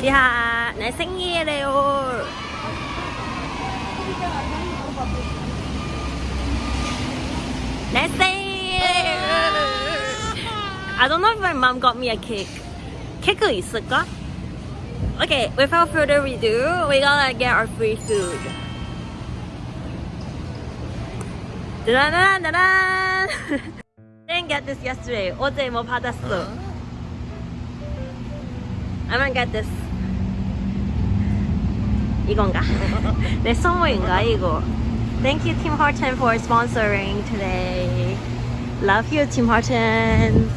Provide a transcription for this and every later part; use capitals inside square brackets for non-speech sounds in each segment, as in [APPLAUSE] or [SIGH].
지하 내 생일이래요 내 생일 I don't know if my mom got me a cake 케이크 있을까? Okay, without further ado, we're gonna get our free food. 짜라라라란! Didn't get this yesterday. 어제 뭐 받았어? I'm gonna get this. 이건가? 내 선물인가 이거? Thank you Tim Horton for sponsoring today. Love you Tim Hortons.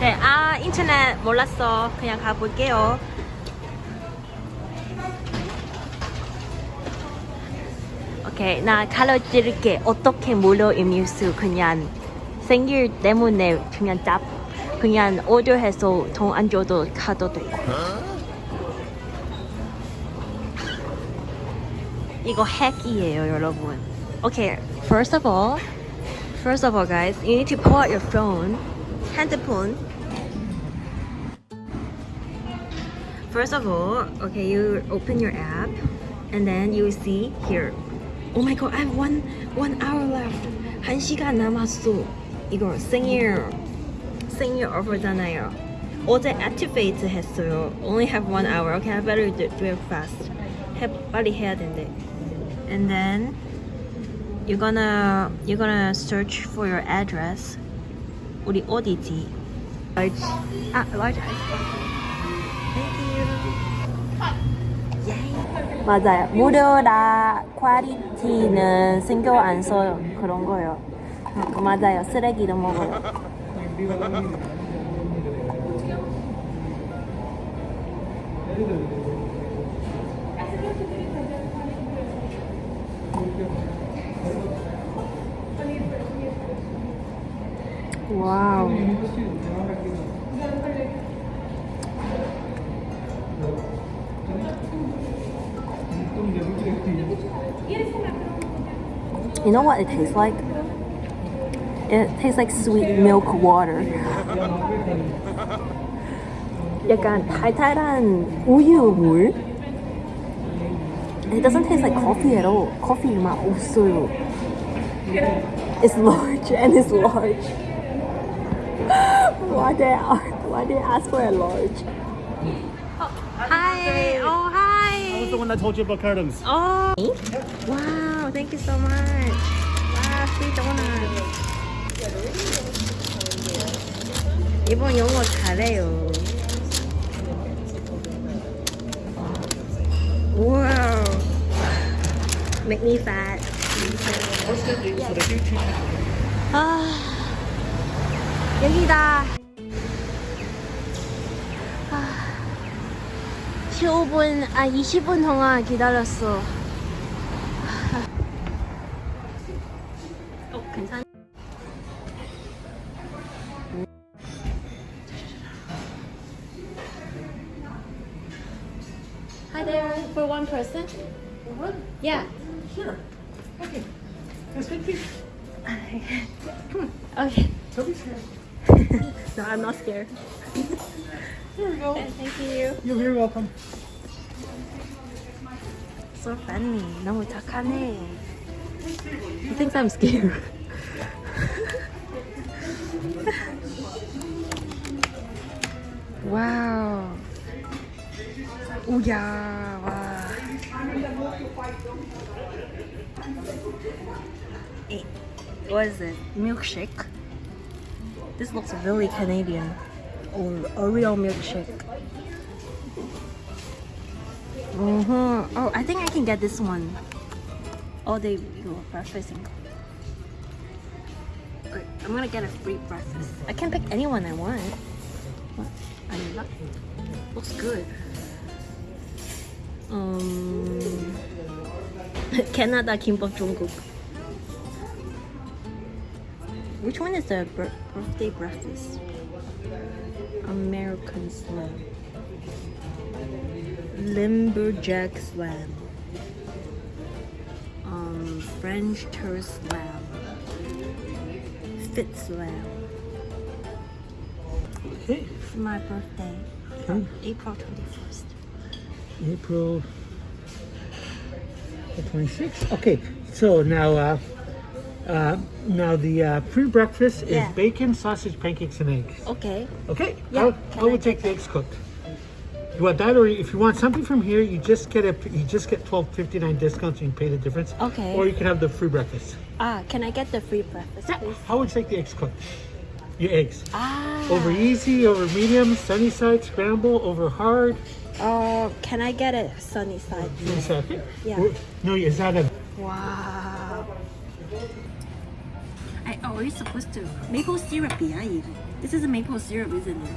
네, 아 인터넷 몰랐어. 그냥 가볼게요. 오케이, 나 가르칠게. 어떻게 무료 음료수 그냥 생일 때문에 그냥 짭 그냥 오더해서 돈 안 줘도 가도 되고. 이거 핵이에요, 여러분. Okay, first of all, first of all, guys, you need to pull out your phone, 핸드폰. First of all, okay, you open your app, and then you see here. Oh my god, I have one one hour left. 한 시간 남았어. 이거 생일 생일 오버잖아요. 어제 activate 했어요. Only have one hour. Okay, I better do, do it fast. 해, 빨리 해야 된대. And then you're gonna you're gonna search for your address. 우리 어디지? Large. 아, large ice. Thank you. Yay. 맞아요. 무료라 퀄리티는 신경 안 써요. 그런 거요. 어, 맞아요. 쓰레기도 먹어요. 와우. You know what it tastes like? It tastes like sweet milk water. 약간 달달한 우유 물. It doesn't taste like coffee at all. Coffee 맛 없어요. It's large and it's large. Why did I, why did I ask for a large? Hi. Oh, hi. I was the one that told you about cartons. Oh. Wow, thank you so much. Wow, free donut. 이번 영어 잘해요. Wow. Make me fat. 아, 여기다. 아, 15분, 아, 20분 동안 기다렸어. 어, [LAUGHS] Okay. Don't be scared. No, I'm not scared. Here we go. Thank you. You're very welcome. So funny. 너무 착하네. He thinks I'm scared. [LAUGHS] wow. 오야, 와. Hey, what is it? Milkshake? This looks really Canadian. Or a real milkshake. Uh-huh. Oh, I think I can get this one. Oh, they go breakfast. Wait, I'm gonna get a free breakfast. I can pick anyone I want. What? I looks good. Um, [LAUGHS] Canada Kimbap Jungkook. Which one is the bir- birthday breakfast? American Slam. Lumberjack Slam. Um, French Toast Slam. fits well. Okay. It's my birthday, Okay. April 21st. April the 26th. Okay, so now, uh, uh, now the uh, pre-breakfast is bacon, sausage, pancakes, and eggs. Okay. Okay. Yeah, how I would take the eggs cooked? You want that, or if you want something from here, you just get a you just get 12.59 discounts. and You pay the difference. Okay. Or you can have the free breakfast. Ah, can I get the free breakfast, Yeah. please? How would you like the eggs cooked? Your eggs. Ah. Over easy, over medium, sunny side, scramble, over hard. Oh, can I get it sunny side? Sunny side. Yeah. No, is that a Wow. I always supposed to maple syrup yeah, even. This is a maple syrup, isn't it?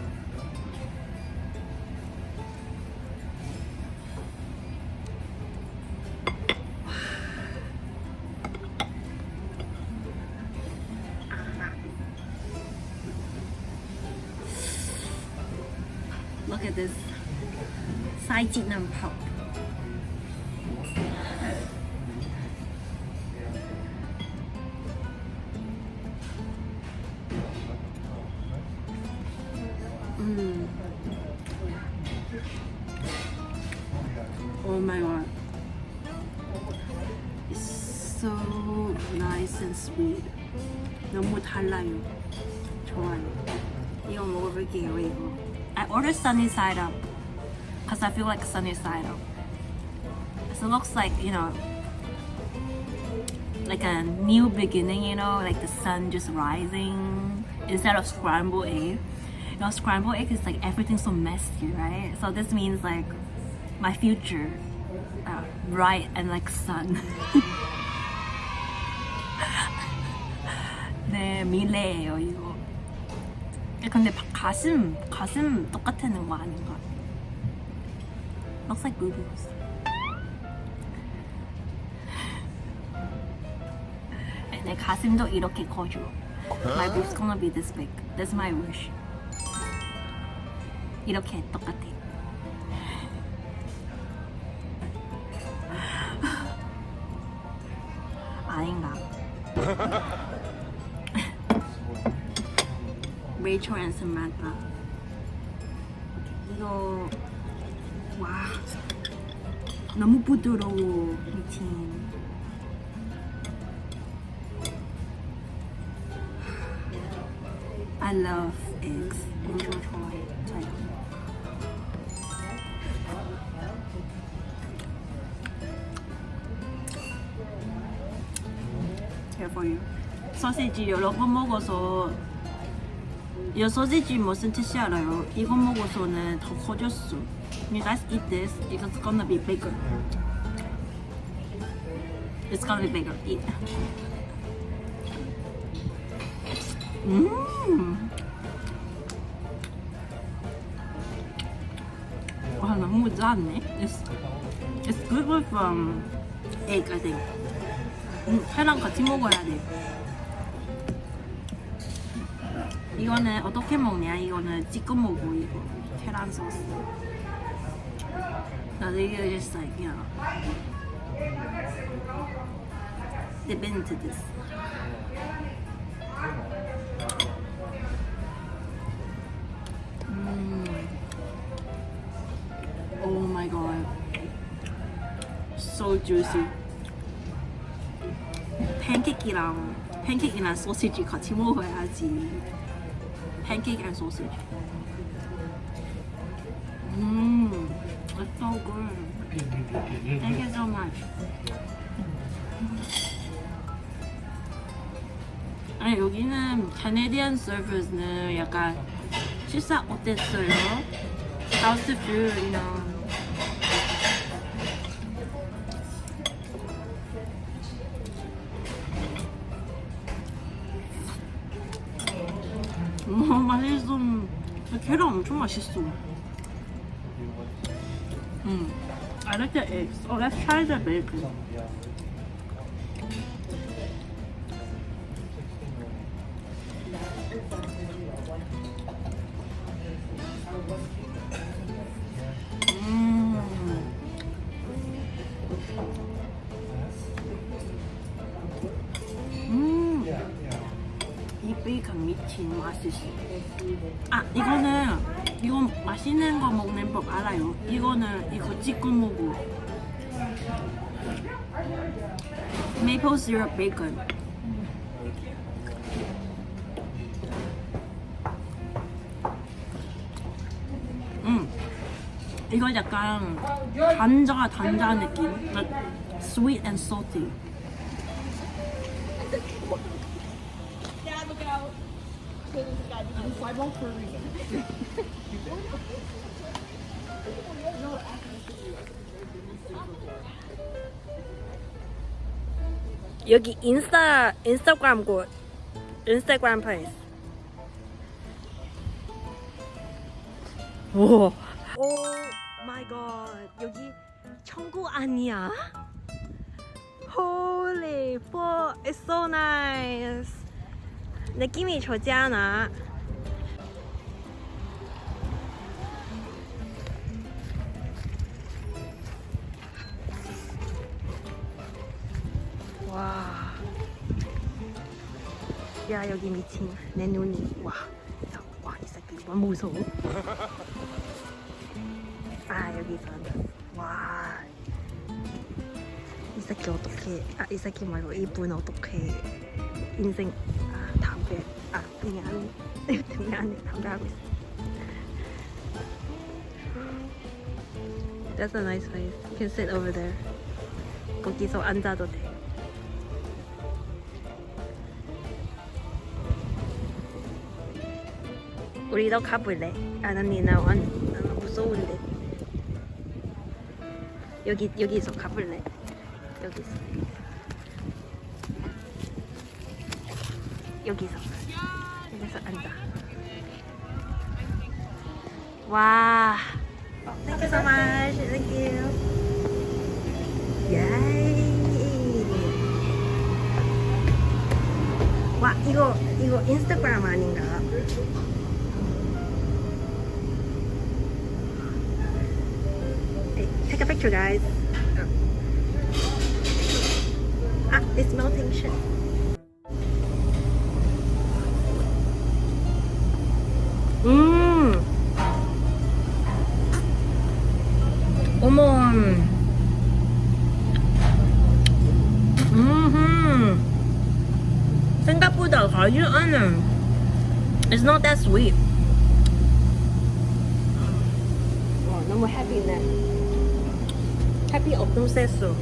[SIGHS] Look at this. 晒节能泡。 nice and sweet. 너무 달라요. 좋아요. 이거 먹어볼게요, 이거. I ordered sunny side up because I feel like sunny side up. So it looks like, you know, like a new beginning, you know, like the sun just rising instead of scrambled egg. You know, scrambled egg is like everything's so messy, right? So this means like my future, uh, bright and like sun. [LAUGHS] 네, 미래예요, 이거. 근데 바- 가슴, 가슴 똑같은 거 아닌가? Looks like boobies. 내 가슴도 이렇게 커져. My boob's gonna be this big. That's my wish. 이렇게 똑같아. 아 Rachel and Samantha. 이거 와 너무 부드러워 미친. I love eggs. 엄청 좋아해. 저요. You. 소시지 여러 번 먹어서 이 소시지 무슨 뜻이 알아요? 이거 먹어서는 더 커졌어. You guys eat this, it's gonna be bigger. It's gonna be bigger. Eat. 음. 와 너무 짜네. It's it's good with um, egg I think. 음, 회랑 같이 먹어야 돼. 이거는 어떻게 먹냐? 이거는 찍어 먹어 이거 계란 소스. 나도 이게 just like you know this. 음. Oh my god. So juicy. 팬케이크랑 팬케이크랑 소시지 같이 먹어야지. 팬케이크 and sausage. Mmm, it's so good. Thank you so much. 아니 여기는 캐네디안 서비스는 약간 식사 어땠어요? Food, you know? 계란 엄청 맛있어. 음. I like the eggs. Oh, let's try the bacon. 음. 베이컨 미친 맛있어. 아 이거는 이거 맛있는 거 먹는 법 알아요. 이거는 이거 찍어 먹고. 메이플 시럽 베이컨. 음. 이거 약간 단자 단자 느낌. Like sweet and salty. 여기 인스타 인스타그램 곳 인스타그램 페이스 오. 오 마이 갓 여기 천국 아니야? Holy fuck it's so nice 느낌이 좋지 않아? 와. 야 여기 미친 내 눈이 와. 야, 와, 이 새끼 너무 무서워. 아 여기서 와. 이 새끼 어떻게? 아 이 새끼 말고 이분 어떻게 인생 아 담배 아 미안 미안해 담배 하고 있어. That's a nice place. You can sit over there. 거기서 앉아도 돼. 우리도 가볼래? 아, 언니 나 완, 나 무서운데. 여기 여기서 가볼래? 여기서. 여기서. 여기서 앉아. 와. Thank you so much. Thank you. Yay. 와 이거 이거 인스타그램 아닌가? Hey, take a picture, guys. Ah, it's melting shit. 어머. 음. 생각보다 가지 않은. It's not that sweet. 와, 너무 해피네. 해피 없던 세수.